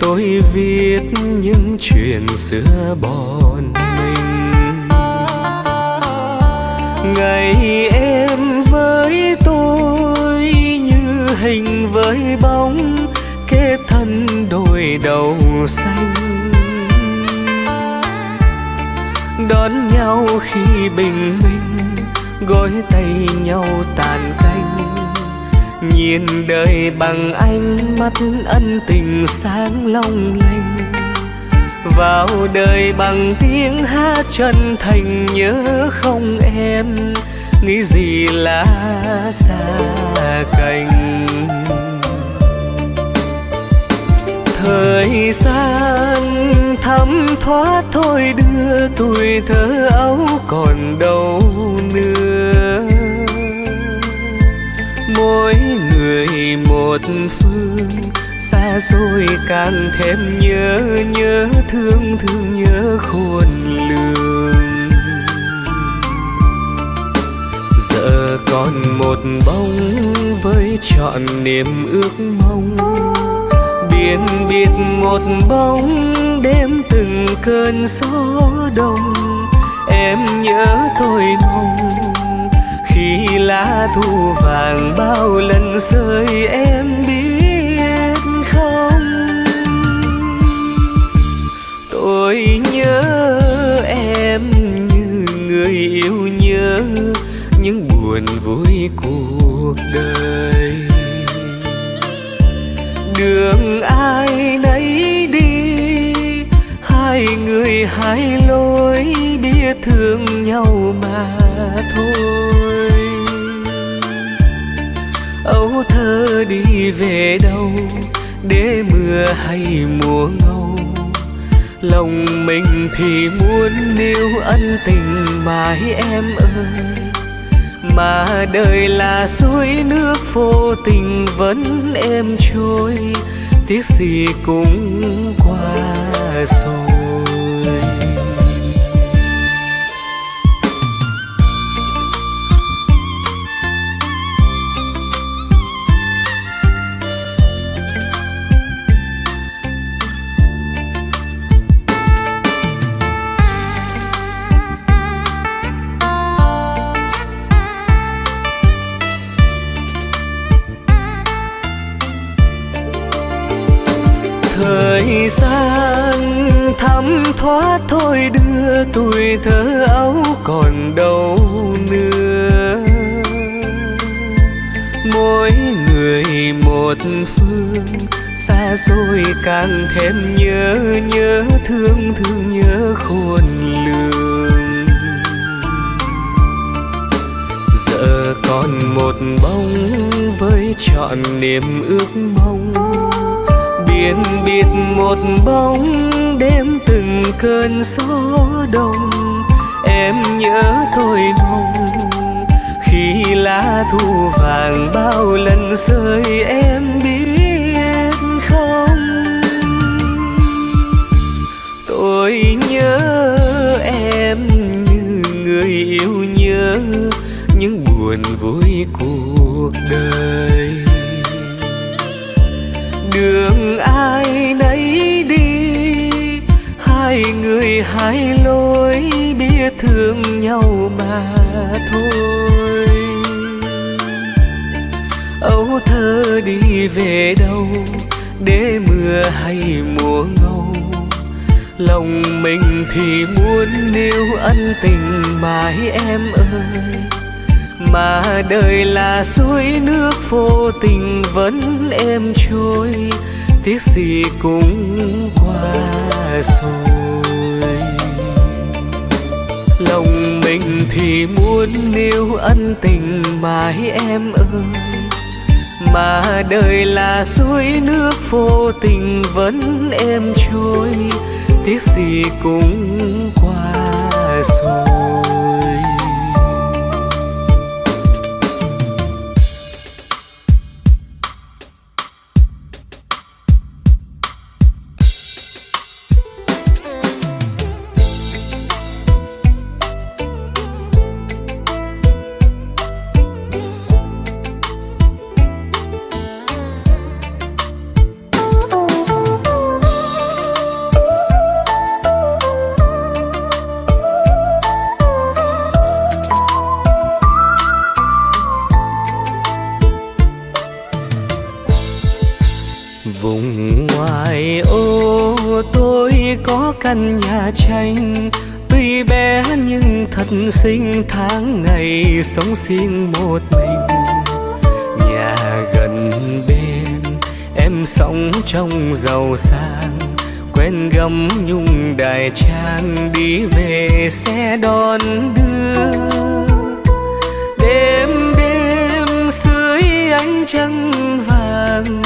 tôi viết những chuyện xưa bọn mình. Ngày em với tôi như hình với bóng, kết thân đôi đầu xanh. Đón nhau khi bình minh, gối tay nhau tàn ca nhìn đời bằng ánh mắt ân tình sáng long lanh. Vào đời bằng tiếng hát chân thành nhớ không em. Nghĩ gì là xa cành. Thời gian thấm thoát thôi đưa tuổi thơ ấu còn đâu nữa mỗi người một phương. Xa xôi càng thêm nhớ nhớ thương thương nhớ khôn lường. Giờ còn một bóng với trọn niềm ước mong. Biển biệt một bóng đêm từng cơn gió đông. Em nhớ tôi mong khi lá thu vàng bao lần rơi, em biết không? Tôi nhớ em như người yêu nhớ những buồn vui cuộc đời. Đường ai nấy đi, hai người hai lối, biết thương nhau mà thôi ấu thơ đi về đâu, để mưa hay mùa ngâu. Lòng mình thì muốn níu ân tình mãi em ơi. Mà đời là suối nước vô tình vẫn êm trôi, tiếc gì cũng qua rồi. Trọn niềm ước mong. Biển biệt một bóng, đêm từng cơn gió đông. Em nhớ tôi mong, khi lá thu vàng bao lần rơi, em biết không? Tôi nhớ em như người yêu nhớ những buồn vui cuộc đời đường ai nấy đi. Hai người hai lối biết thương nhau mà thôi. Âu thơ đi về đâu, để mưa hay mùa ngâu. Lòng mình thì muốn níu ân tình mãi em ơi. Mà đời là suối nước vô tình vẫn vẫn êm trôi, tiếc gì cũng qua rồi. Lòng mình thì muốn níu ân tình mãi em ơi, mà đời là suối nước vô tình vẫn êm trôi, tiếc gì cũng qua rồi. Căn nhà tranh. Tuy bé nhưng thật xinh, tháng ngày sống riêng một mình. Nhà gần bên, em sống trong giàu sang. Quen gấm nhung đài trang, đi về xe đón đưa. Đêm đêm dưới ánh trăng vàng,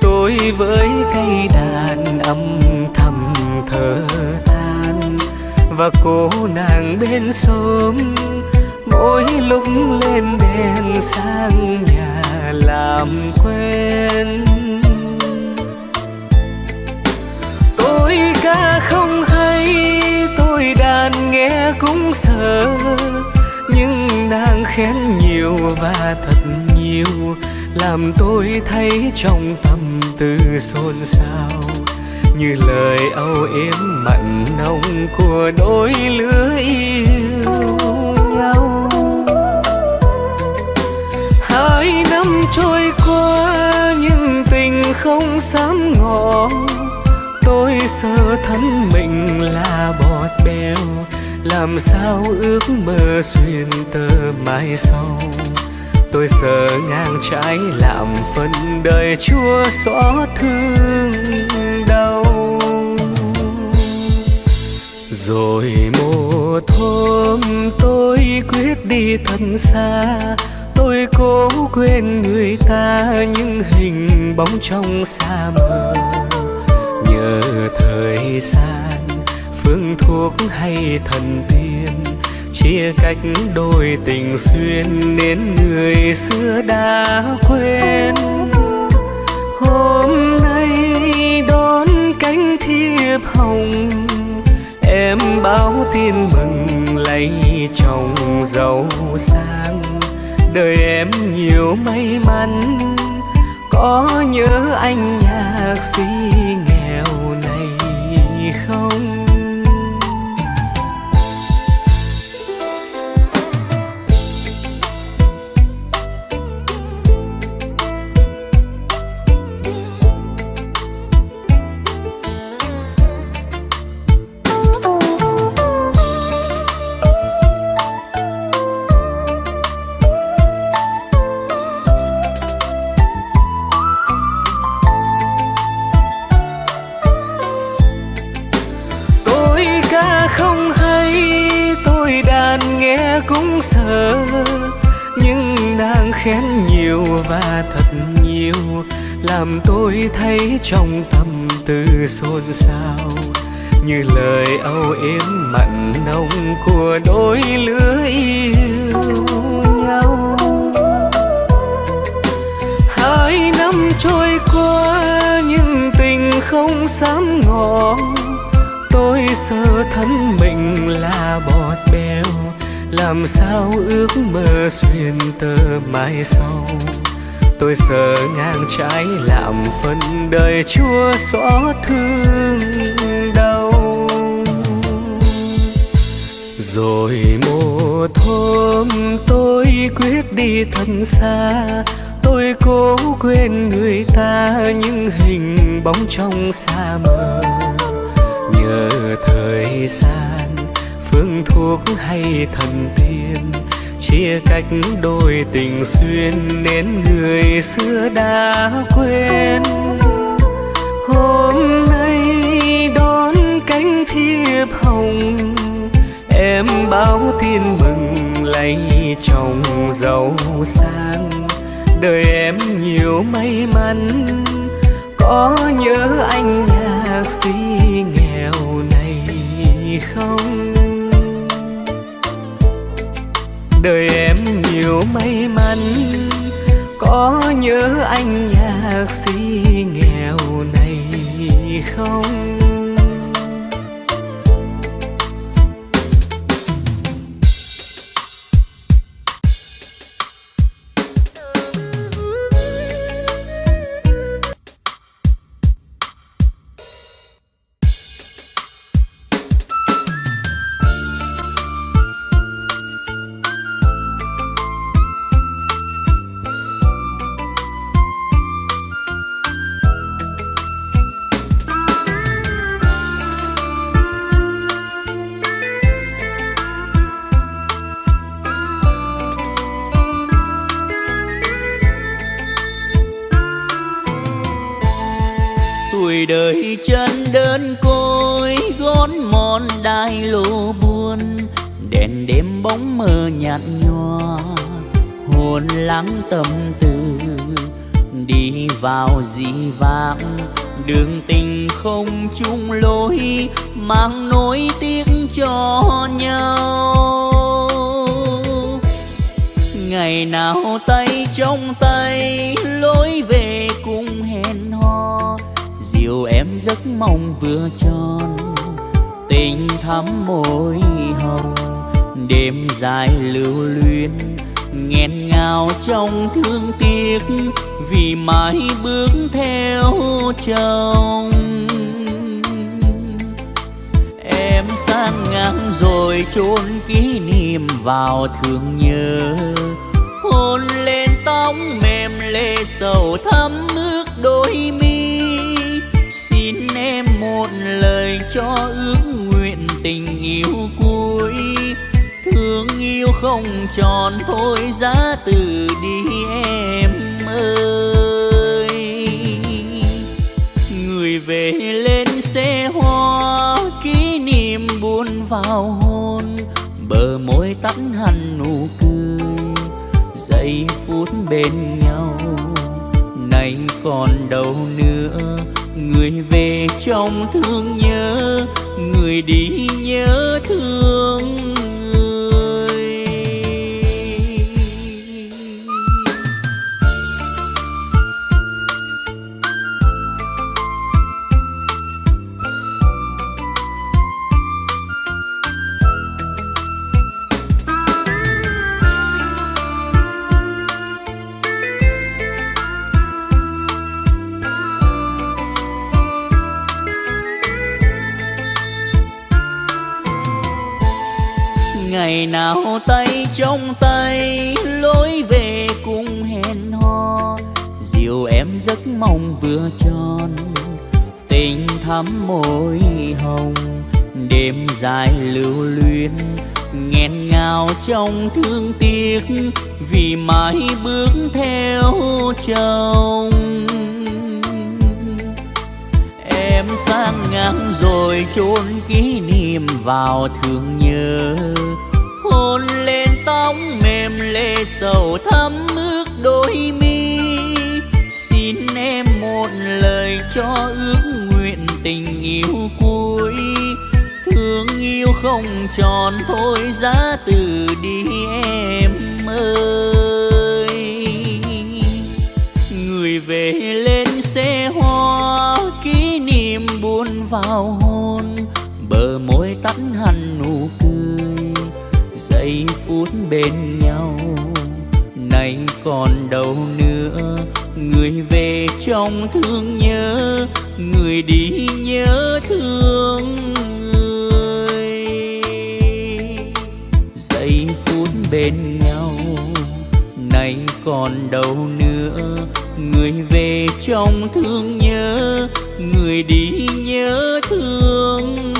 tôi với cây đàn âm thở than và cô nàng bên xóm. Mỗi lúc lên đèn sang nhà làm quen. Tôi ca không hay, tôi đàn nghe cũng sợ. Nhưng nàng khen nhiều và thật nhiều, làm tôi thấy trong tâm tư xôn xao như lời âu yếm mặn nồng của đôi lứa yêu nhau. Hai năm trôi qua, nhưng tình không dám ngỏ. Tôi sợ thân mình là bọt bèo, làm sao ước mơ xuyên tơ mai sau. Tôi sợ ngang trái làm phần đời chua xót thương đau rồi một hôm tôi quyết đi thật xa. Tôi cố quên người ta, những hình bóng trong xa mờ. Nhờ thời gian, phương thuốc hay thần tiên. Chia cách đôi tình xuyên nên người xưa đã quên. Hôm nay đón cánh thiệp hồng em báo tin mừng lấy chồng giàu sang. Đời em nhiều may mắn, có nhớ anh nhạc sĩ nghèo này không? Làm sao ước mơ xuyên tơ mai sau? Tôi sợ ngang trái làm phần đời chúa xóa thương đau. Rồi một hôm tôi quyết đi thật xa, tôi cố quên người ta những hình bóng trong xa mờ. Nhờ thời gian phương thuốc hay thần tiên. Chia cách đôi tình xuyên nên người xưa đã quên. Hôm nay đón cánh thiệp hồng, em báo tin mừng lấy chồng giàu sang. Đời em nhiều may mắn, có nhớ anh nhạc sĩ nghèo này không? Đời em nhiều may mắn. Có nhớ anh nhạc sĩ nghèo này không? Lô buồn đèn đêm bóng mờ nhạt nhòa. Hồn lắng tâm tư, đi vào dị vãng. Đường tình không chung lối, mang nỗi tiếc cho nhau. Ngày nào tay trong tay, lối về cùng hẹn hò. Dìu em giấc mong vừa tròn tình thắm môi hồng, đêm dài lưu luyến, nghẹn ngào trong thương tiếc, vì mãi bước theo chồng. Em sang ngang rồi chôn kỷ niệm vào thương nhớ, hôn lên tóc mềm lê sầu thắm nước đôi mi xin em một lời cho ước nguyện tình yêu cuối. Thương yêu không tròn thôi, giá từ đi em ơi. Người về lên xe hoa, kỷ niệm buồn vào hôn bờ môi tắt hẳn nụ cười, giây phút bên nhau. Nay còn đâu nữa người về trong thương nhớ người đi nhớ thương. Ngày nào tay trong tay, lối về cùng hẹn hò. Dìu em giấc mong vừa tròn, tình thắm môi hồng. Đêm dài lưu luyến, nghẹn ngào trong thương tiếc, vì mãi bước theo chồng. Em sang ngang rồi chôn kỷ niệm vào thương nhớ hôn lên tóc mềm lệ sầu thắm ước đôi mi. Xin em một lời cho ước nguyện tình yêu cuối. Thương yêu không tròn thôi, giá từ đi em ơi. Người về lên xe hoa, kỷ niệm buồn vào hôn bờ môi tắt hẳn phút bên nhau. Nay còn đâu nữa, người về trong thương nhớ, người đi nhớ thương người. Giây phút bên nhau, nay còn đâu nữa, người về trong thương nhớ, người đi nhớ thương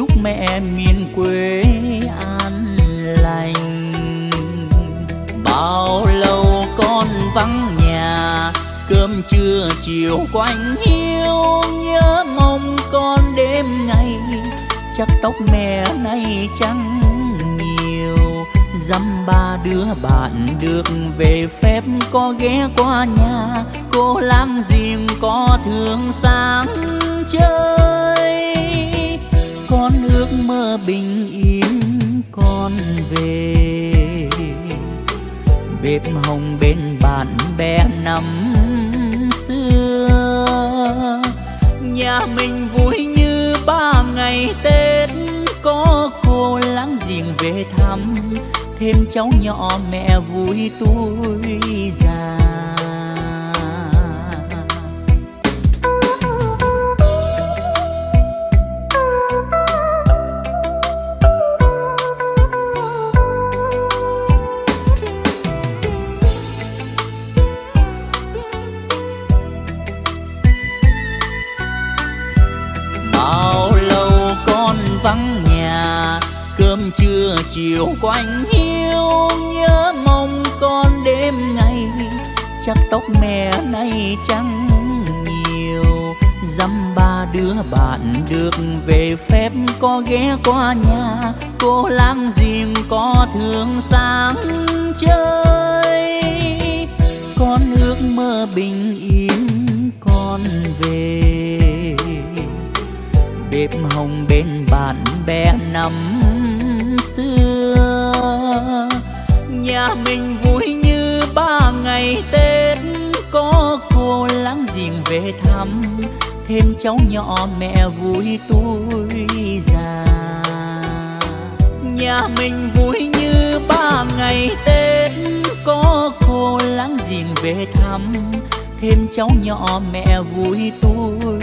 chúc mẹ miền quê an lành. Bao lâu con vắng nhà, cơm trưa chiều quanh hiu nhớ mong con đêm ngày. Chắc tóc mẹ nay trắng nhiều, dăm ba đứa bạn được về phép có ghé qua nhà. Cô lang giềng có thương sáng chơi con ước mơ bình yên, con về. Bếp hồng bên bạn bè năm xưa, nhà mình vui như ba ngày tết. Có cô láng giềng về thăm, thêm cháu nhỏ mẹ vui tuổi già. Chiều quanh hiu nhớ mong con đêm ngày. Chắc tóc mẹ nay trắng nhiều, dăm ba đứa bạn được về phép có ghé qua nhà. Cô lang giềng có thương sáng chơi. Con ước mơ bình yên, con về. Bếp hồng bên bạn bè nằm nhà mình vui như ba ngày tết. Có cô láng giềng về thăm. Thêm cháu nhỏ mẹ vui tuổi già. Nhà mình vui như ba ngày tết. Có cô láng giềng về thăm. Thêm cháu nhỏ mẹ vui tuổi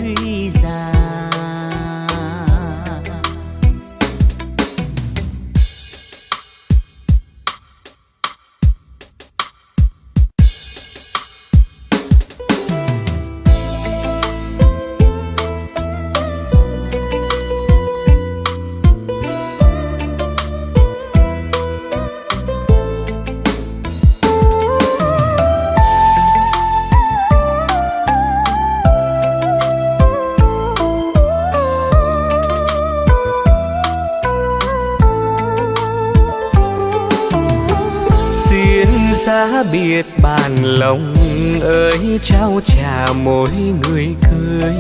biết bàn lòng ơi, trao trả mỗi người cười.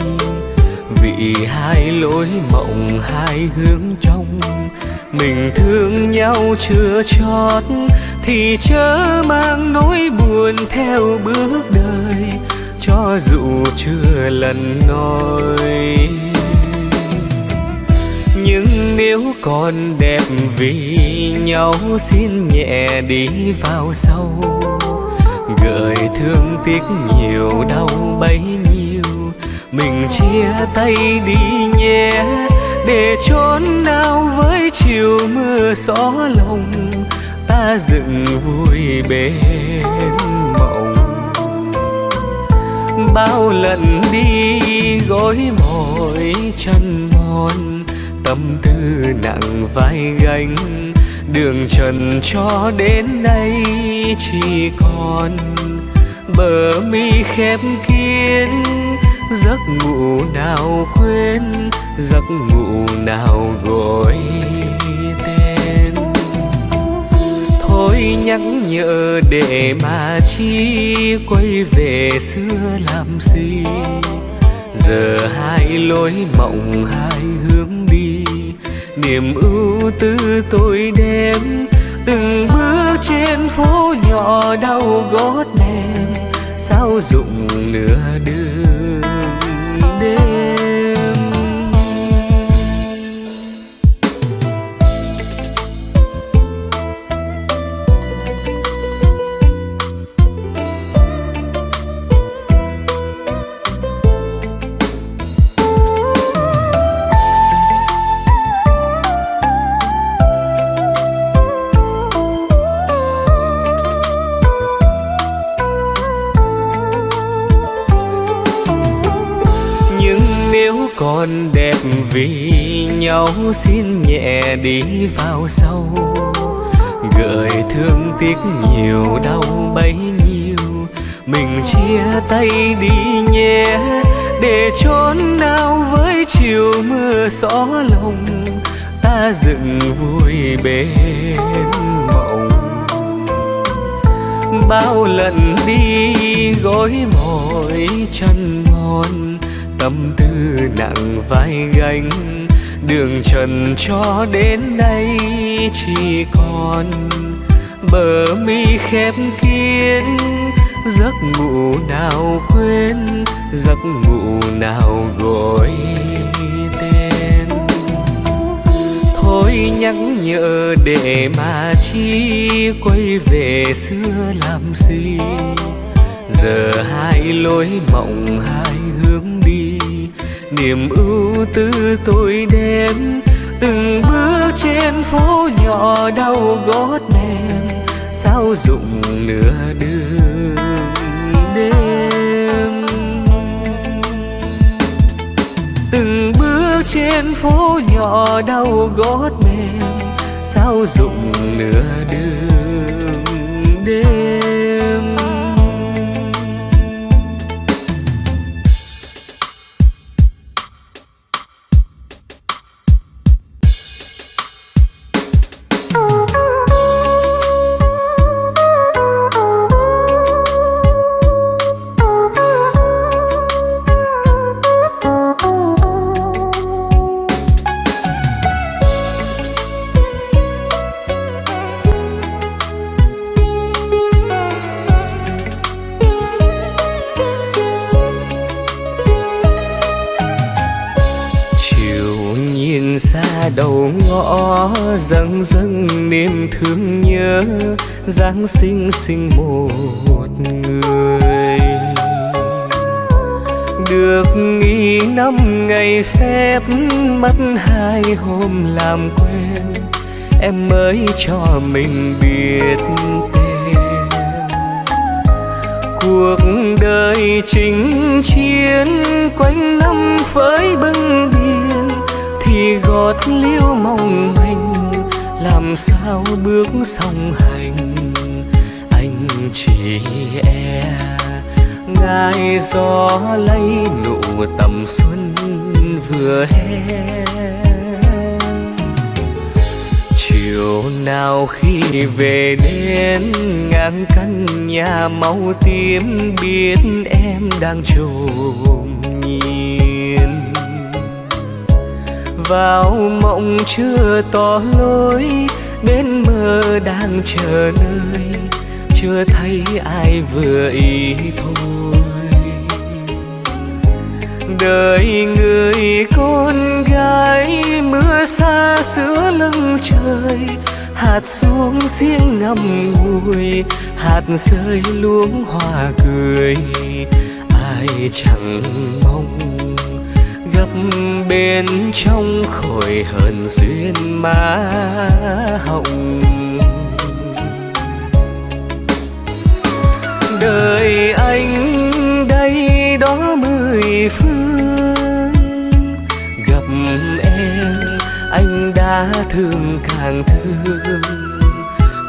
Vì hai lối mộng, hai hướng trong, mình thương nhau chưa chót, thì chớ mang nỗi buồn theo bước đời. Cho dù chưa lần nói nếu còn đẹp vì nhau, xin nhẹ đi vào sâu. Gợi thương tiếc nhiều, đau bấy nhiêu. Mình chia tay đi nhé, để trốn nào với chiều mưa gió lòng ta dựng vui bên mộng. Bao lần đi gối mỏi chân mòn tâm tư nặng vai gánh. Đường trần cho đến nay chỉ còn bờ mi khép kín. Giấc ngủ nào quên, giấc ngủ nào gọi tên. Thôi nhắc nhở để mà chi quay về xưa làm gì? Giờ hai lối mộng hai hướng đi niềm ưu tư tôi đem. Từng bước trên phố nhỏ đau gót mềm, sao dụng nửa đường nhau xin nhẹ đi vào sâu, gợi thương tiếc nhiều đau bấy nhiêu. Mình chia tay đi nhé để chốn đau với chiều mưa gió lòng ta dựng vui bên mộng. Bao lần đi gối mỏi chân ngon tâm tư nặng vai gánh đường trần cho đến đây chỉ còn bờ mi khép kín, giấc ngủ nào quên, giấc ngủ nào gọi tên. Thôi nhắc nhở để mà chi quay về xưa làm gì? Giờ hai lối mộng hai niềm ưu tư tôi đem từng bước trên phố nhỏ đau gót mềm, sao dụng nửa đường đêm. Từng bước trên phố nhỏ đau gót mềm sao dụng nửa giáng sinh sinh một người. Được nghỉ năm ngày phép, mất hai hôm làm quen. Em mới cho mình biết tên. Cuộc đời chinh chiến, quanh năm với bưng biên. Thì gót liêu mong manh, làm sao bước song hành? Chỉ e. Ngài gió lấy nụ tầm xuân vừa hè. Chiều nào khi về đến, ngang căn nhà màu tím biết em đang trồm nhìn. Vào mộng chưa tỏ lối bên mơ đang chờ nơi chưa thấy ai vừa ý thôi. Đời người con gái mưa xa giữa lưng trời, hạt xuống riêng ngầm ngùi, hạt rơi luống hoa cười. Ai chẳng mong gặp bên trong khổi hờn duyên má hồng. Đời anh đây đó mười phương. Gặp em, anh đã thương càng thương.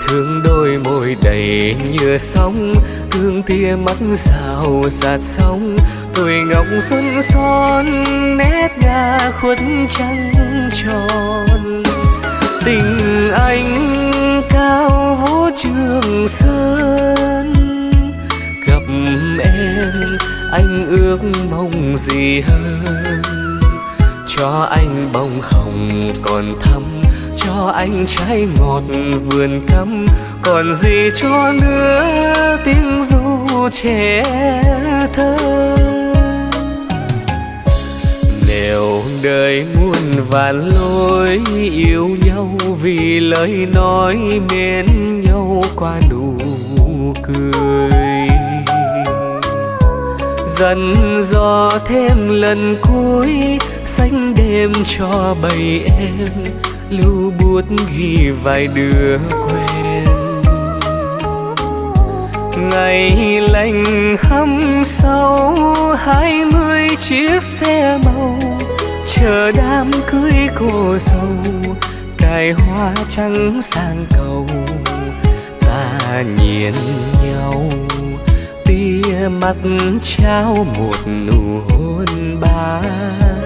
Thương đôi môi đầy nhựa sóng, thương tia mắt rào giạt sóng. Tuổi ngọc xuân son, nét ngà khuất trăng tròn. Tình anh cao vũ trường sơn em anh ước mong gì hơn? Cho anh bông hồng còn thắm, cho anh trái ngọt vườn cắm. Còn gì cho nữa tiếng ru trẻ thơ? Nếu đời muôn vàn lối yêu nhau vì lời nói mến nhau qua nụ cười dần dò thêm lần cuối xanh đêm cho bầy em, lưu bút ghi vài đứa quen. Ngày lành hâm sâu hai mươi chiếc xe màu, chờ đám cưới cô dâu, cài hoa trắng sang cầu, ta nhìn nhau mắt trao một nụ hôn ban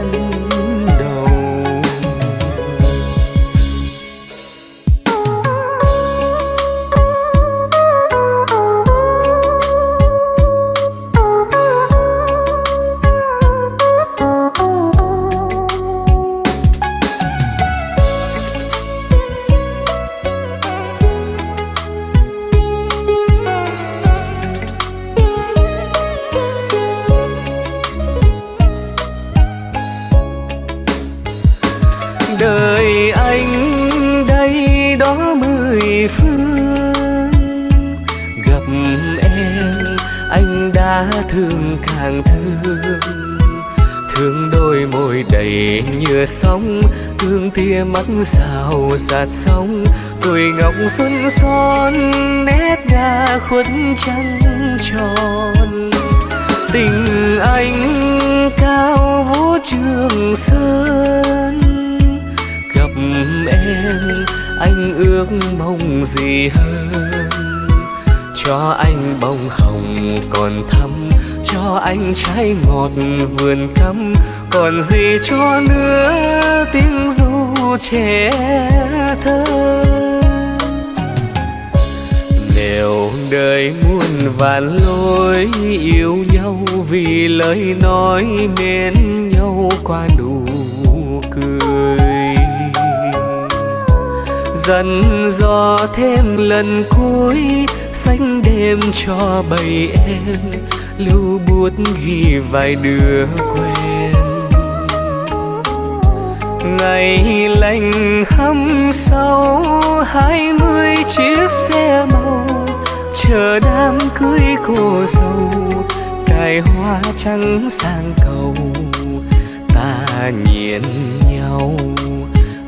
đầy nhựa hương tia mắt rào giạt sóng, tuổi ngọc xuân son, nét nga khuất trăng tròn. Tình anh cao vũ trường sơn, gặp em, anh ước mong gì hơn? Cho anh bông hồng còn thắm, cho anh trái ngọt vườn cắm còn gì cho nữa, tiếng ru trẻ thơ. Nếu đời muôn vạn lối yêu nhau vì lời nói mến nhau qua nụ cười. Dần dò thêm lần cuối, xanh đêm cho bầy em, lưu bút ghi vài đứa ngày lành hâm sau hai mươi chiếc xe màu, chờ đám cưới cô dâu, cài hoa trắng sang cầu. Ta nhìn nhau,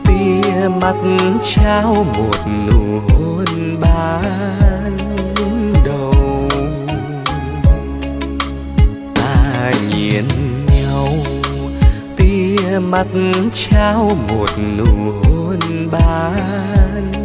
tia mắt trao một nụ hôn ban đầu. Ta nhìn nhau mắt trao một nụ hôn ban.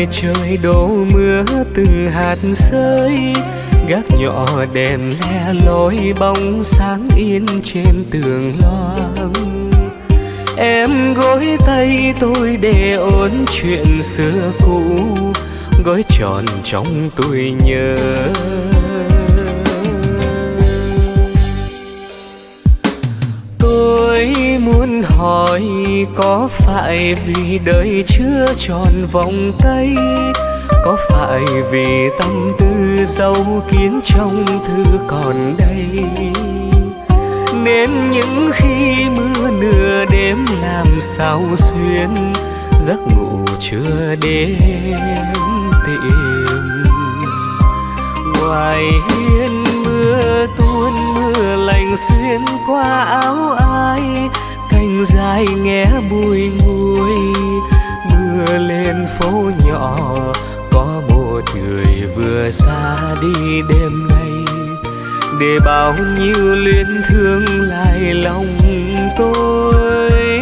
Ngoài trời đổ mưa, từng hạt rơi. Gác nhỏ đèn le lối, bóng sáng yên trên tường loang. Em gối tay tôi để ôn chuyện xưa cũ gói tròn trong tôi nhớ. Hỏi có phải vì đời chưa tròn vòng tay? Có phải vì tâm tư dấu kín trong thư còn đây? Nên những khi mưa nửa đêm làm sao xuyên, giấc ngủ chưa đến tìm. Ngoài hiên mưa tuôn mưa lạnh xuyên qua áo ai thanh dài nghe bùi ngùi, mưa lên phố nhỏ, có một người vừa xa đi đêm nay. Để bao nhiêu luyến thương lại lòng tôi.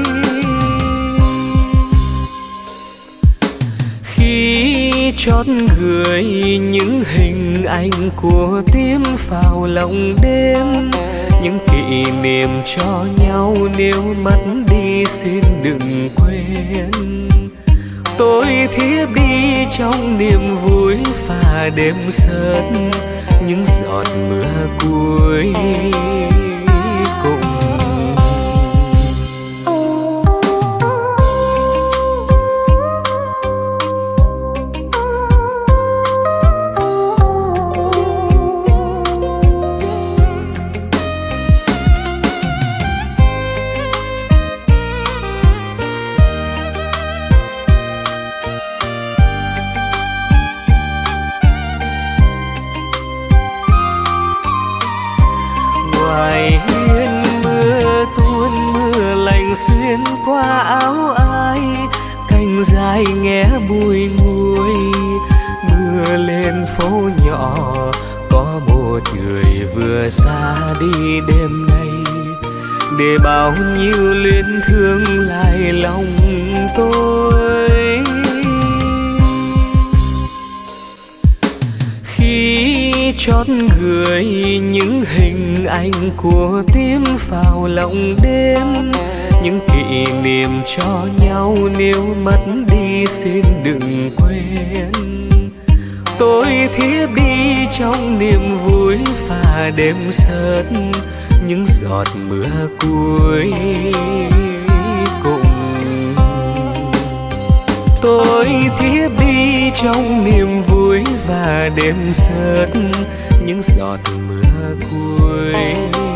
Khi chót gửi những hình ảnh của tim vào lòng đêm những kỷ niệm cho nhau nếu mất đi xin đừng quên. Tôi thiếp đi trong niềm vui và đêm sớm, những giọt mưa cuối. Hình của tim vào lòng đêm. Những kỷ niệm cho nhau nếu mất đi xin đừng quên. Tôi thiếp đi trong niềm vui và đêm sớt, những giọt mưa cuối cùng. Tôi thiếp đi trong niềm vui và đêm sớt, những giọt mưa cuối.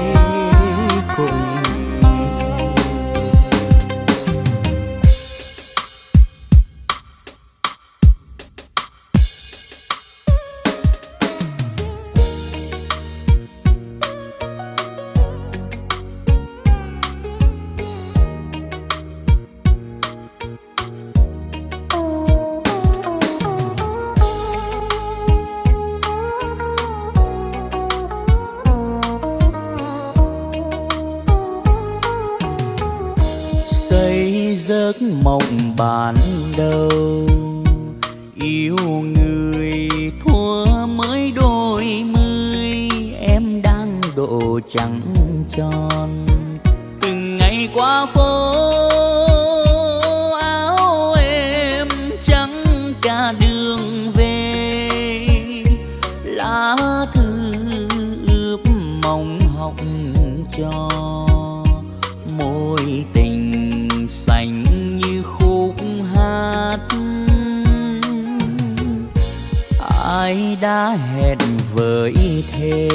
Ai đã hẹn với thề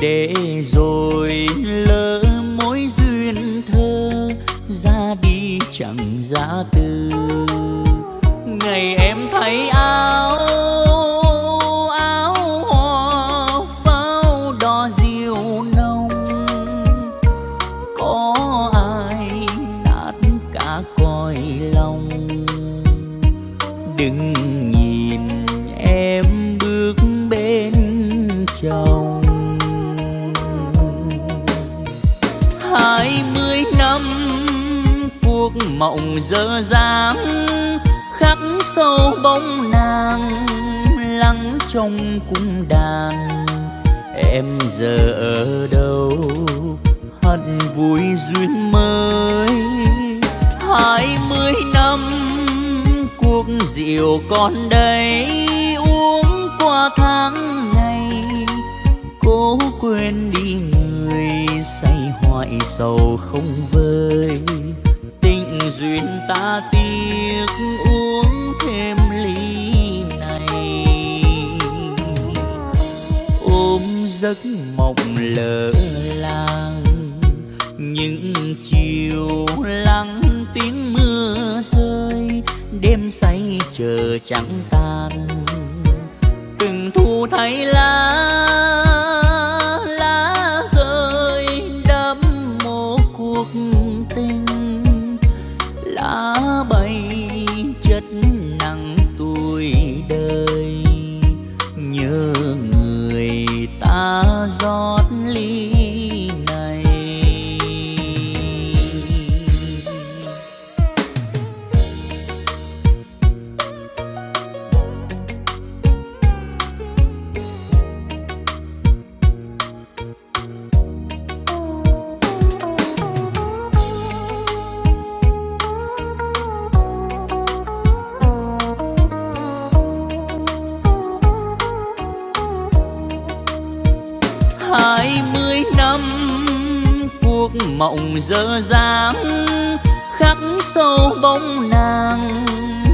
để rồi lỡ mối duyên thơ ra đi chẳng giá từ. Ngày em thấy áo mộng dở dáng khắc sâu bóng nàng, lắng trong cung đàn. Em giờ ở đâu? Hận vui duyên mới. Hai mươi năm, cuộc rượu còn đây. Uống qua tháng ngày, cố quên đi người say hoại sầu không vơi duyên ta tiếc uống thêm ly này. Ôm giấc mộng lỡ làng, những chiều lắng tiếng mưa rơi, đêm say chờ trắng tan. Từng thu thấy lá giọt ly. Mộng dở dáng khắc sâu bóng nàng,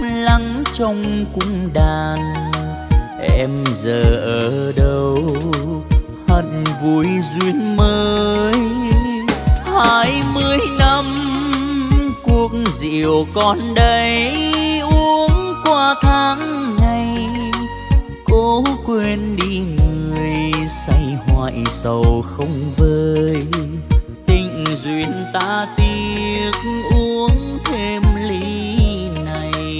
lắng trong cung đàn. Em giờ ở đâu? Hận vui duyên mới. Hai mươi năm, cuộc rượu còn đây, uống qua tháng ngày. Cố quên đi người say hoại sầu không vơi duyên ta tiếc uống thêm ly này.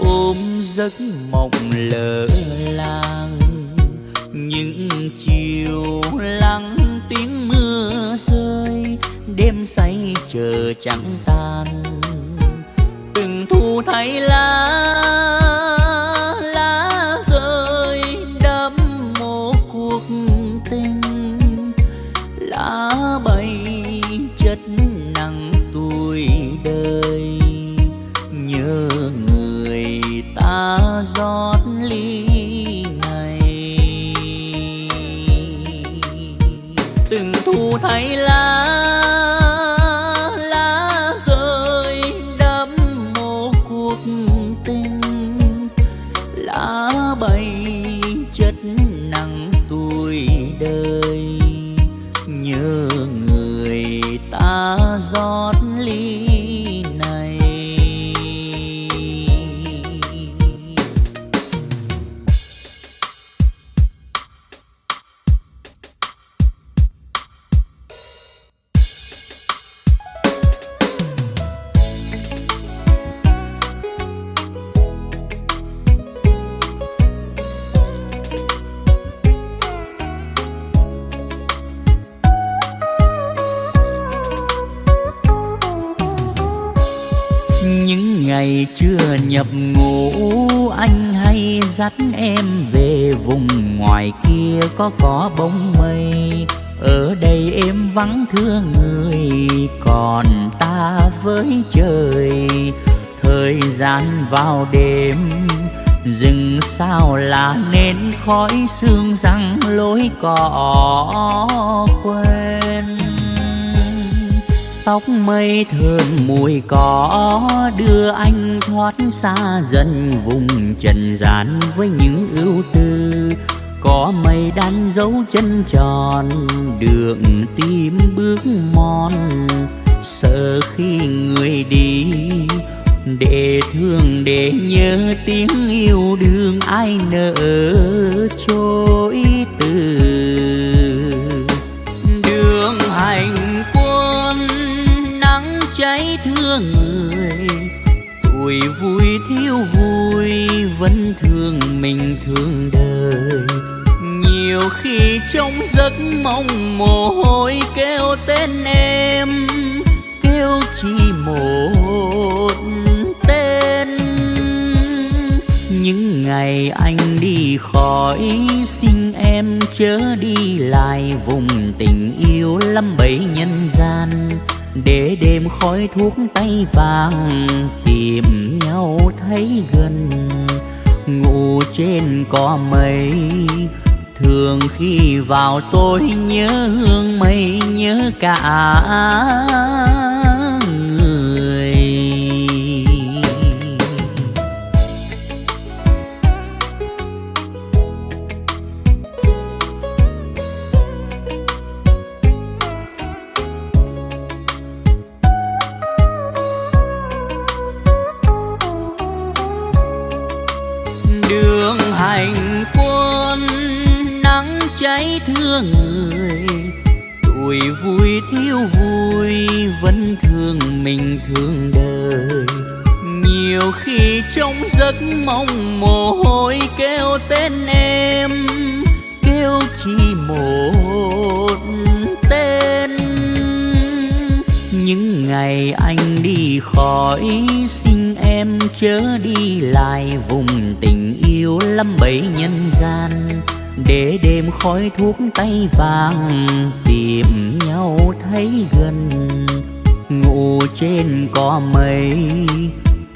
Ôm giấc mộng lỡ làng, những chiều lắng tiếng mưa rơi, đêm say chờ chẳng tan. Từng thu thay lá có có bóng mây. Ở đây em vắng thương người, còn ta với trời. Thời gian vào đêm rừng sao là nên khói sương răng lối cỏ quên. Tóc mây thơm mùi cỏ đưa anh thoát xa dần vùng trần gian với những ưu tư có mây đan dấu chân tròn, đường tim bước mòn. Sợ khi người đi, để thương, để nhớ tiếng yêu đương ai nỡ trôi từ. Đường hành quân, nắng cháy thương người, tuổi vui thiếu vui vẫn thương mình thương đời nhiều khi trong giấc mong mồ hôi kêu tên em. Kêu chỉ một tên. Những ngày anh đi khỏi, xin em chớ đi lại vùng tình yêu lắm bấy nhân gian. Để đêm khói thuốc tay vàng, tìm nhau thấy gần. Ngủ trên cỏ mây thường khi vào tôi nhớ hương mây nhớ cả người. Tuổi vui thiếu vui vẫn thương mình thương đời. Nhiều khi trong giấc mong mồ hôi kêu tên em, kêu chỉ một tên. Những ngày anh đi khỏi, xin em chớ đi lại vùng tình yêu lắm bấy nhân gian để đêm khói thuốc tay vàng, tìm nhau thấy gần. Ngủ trên cỏ mây,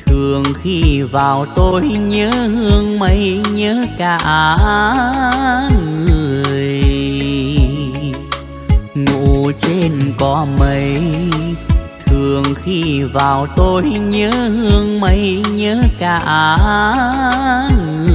thường khi vào tôi nhớ hương mây, nhớ cả người. Ngủ trên cỏ mây, thường khi vào tôi nhớ hương mây, nhớ cả người.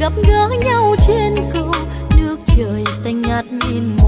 Gặp gỡ nhau trên cầu nước trời xanh ngắt nhìn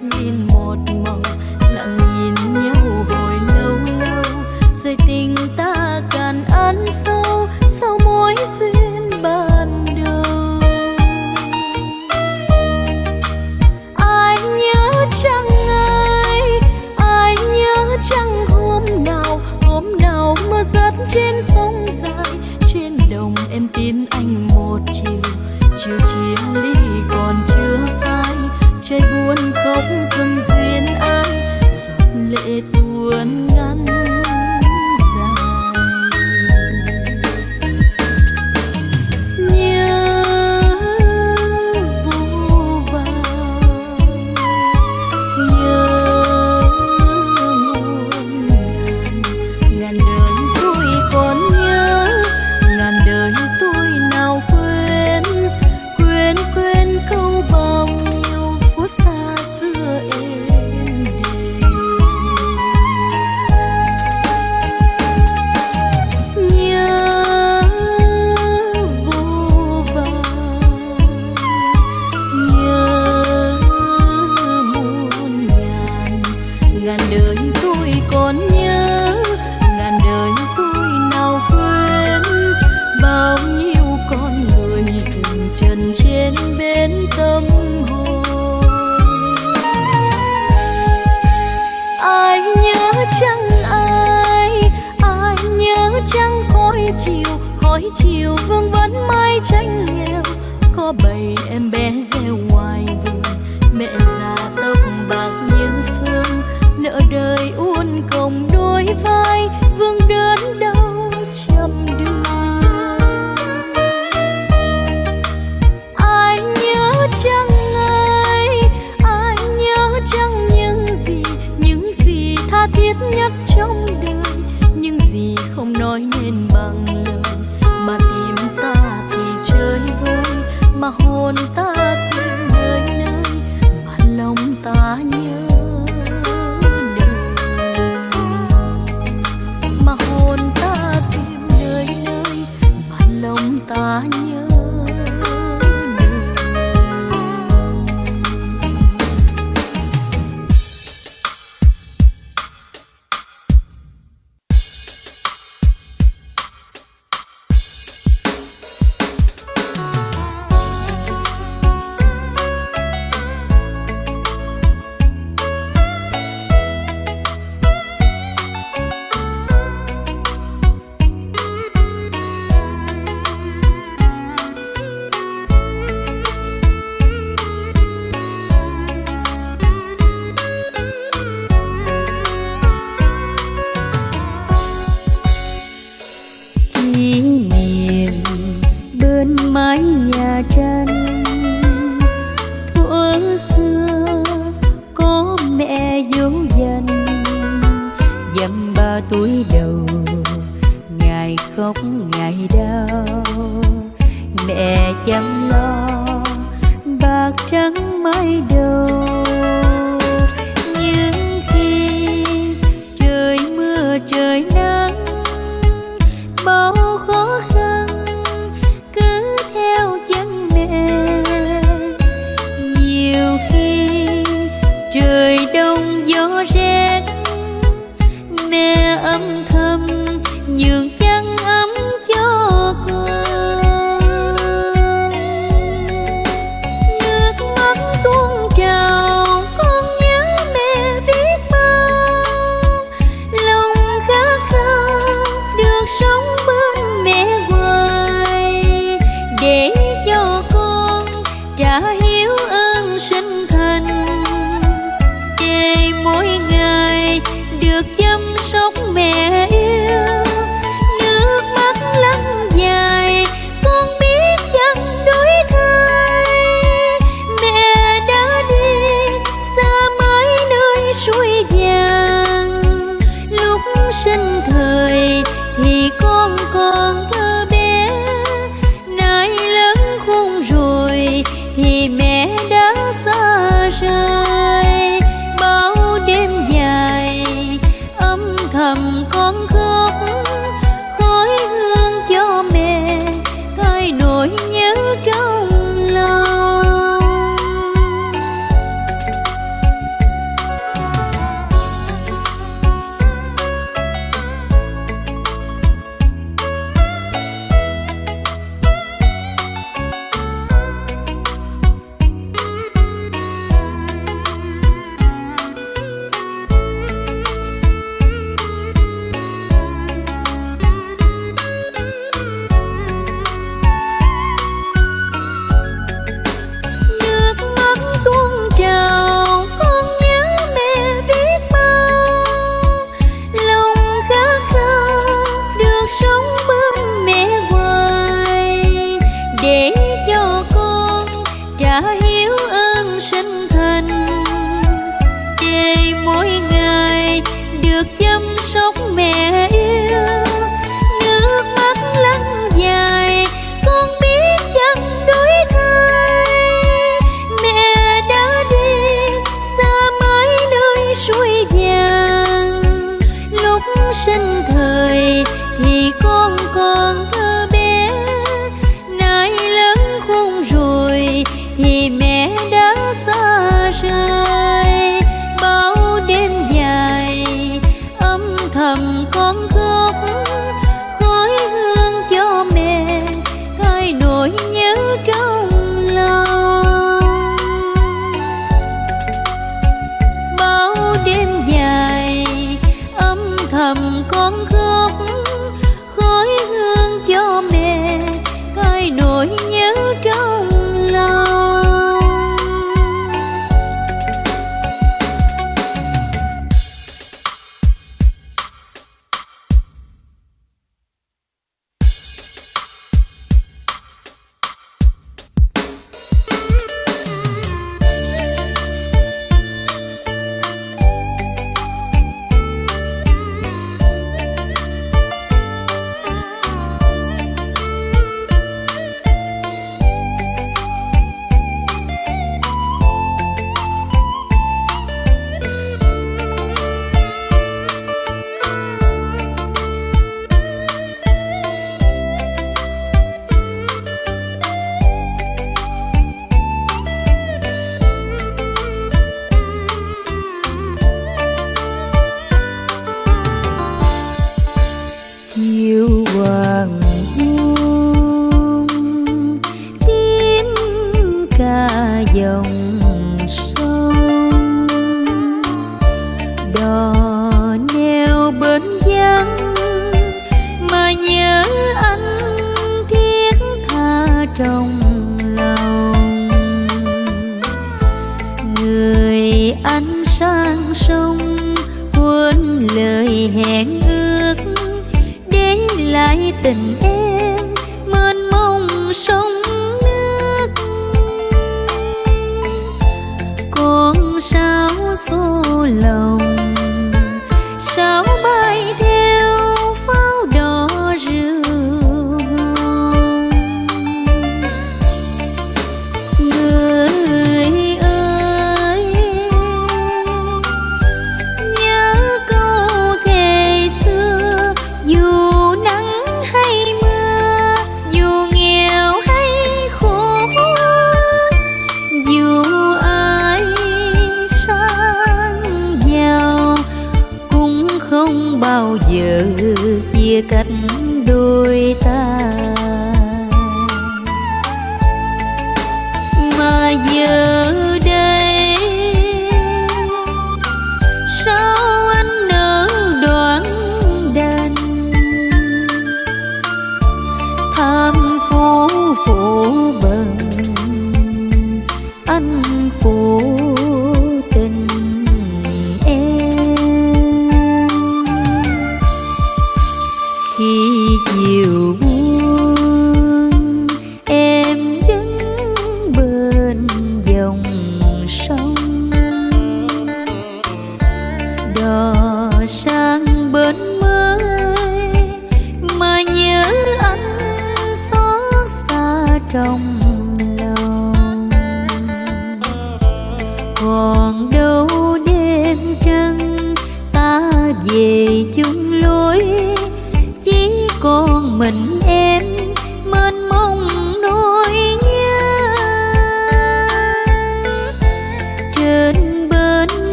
nhìn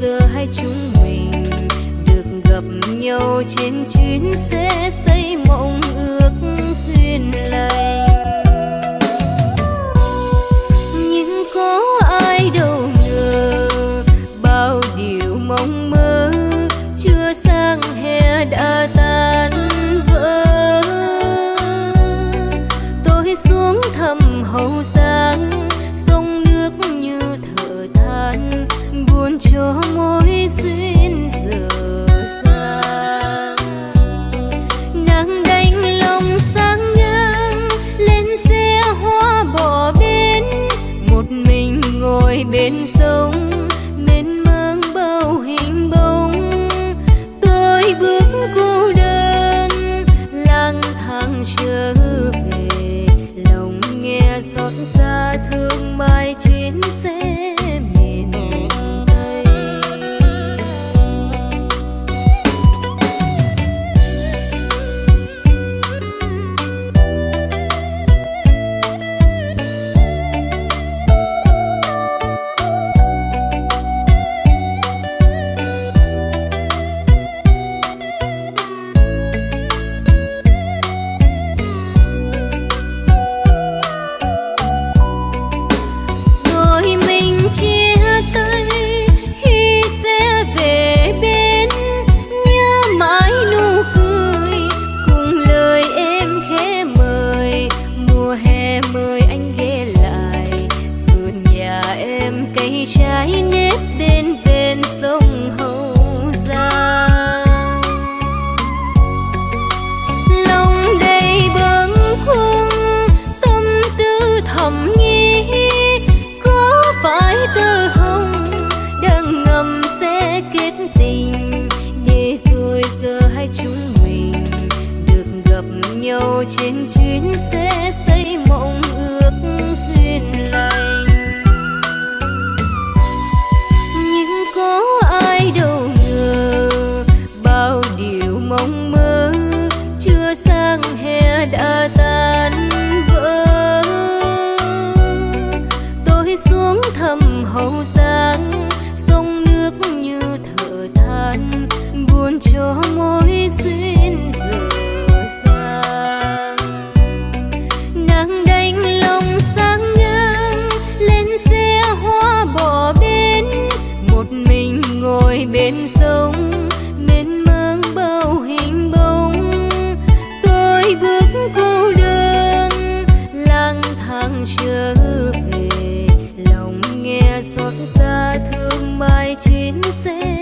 giờ hai chúng mình được gặp nhau trên chuyến xe xây mộng ước duyên lành. ngồi bên sông, mênh mang bao hình bóng. Tôi bước cô đơn, lang thang trở về. Lòng nghe xót xa thương mai chuyến xe.